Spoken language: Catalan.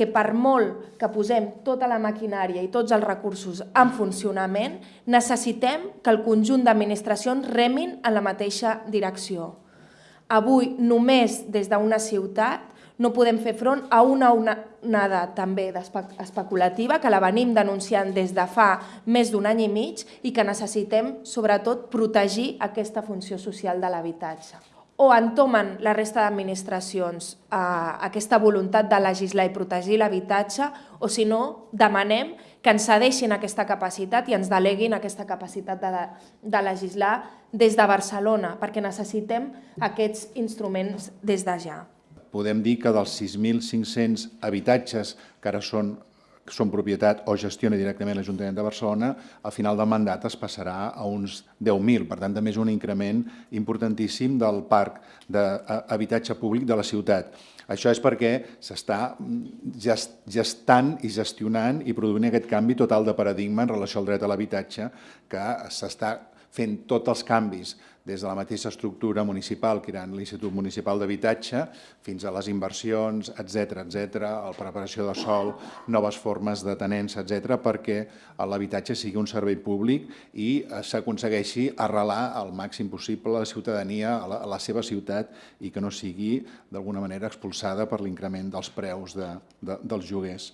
que per molt que posem tota la maquinària i tots els recursos en funcionament, necessitem que el conjunt d'administracions remin en la mateixa direcció. Avui, només des d'una ciutat, no podem fer front a una onada també especulativa que la venim denunciant des de fa més d'un any i mig i que necessitem, sobretot, protegir aquesta funció social de l'habitatge. O entomen la resta d'administracions eh, aquesta voluntat de legislar i protegir l'habitatge o, si no, demanem que ens cedeixin aquesta capacitat i ens deleguin aquesta capacitat de, de legislar des de Barcelona, perquè necessitem aquests instruments des de ja. Podem dir que dels 6.500 habitatges que ara són són propietat o gestiona directament l'Ajuntament de Barcelona, al final del mandat es passarà a uns 10.000. Per tant, també és un increment importantíssim del parc d'habitatge públic de la ciutat. Això és perquè s'està gestant i gestionant i produint aquest canvi total de paradigma en relació al dret a l'habitatge que s'està fent tots els canvis des de la mateixa estructura municipal, que era l'Institut Municipal d'Habitatge, fins a les inversions, etc etc, la preparació de sol, noves formes de tenença, etc, perquè l'habitatge sigui un servei públic i eh, s'aconsegueixi arrelar al màxim possible la ciutadania a la, seva ciutat i que no sigui d'alguna manera expulsada per l'increment dels preus de, de, dels lloguers.